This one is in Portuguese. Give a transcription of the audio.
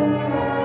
Música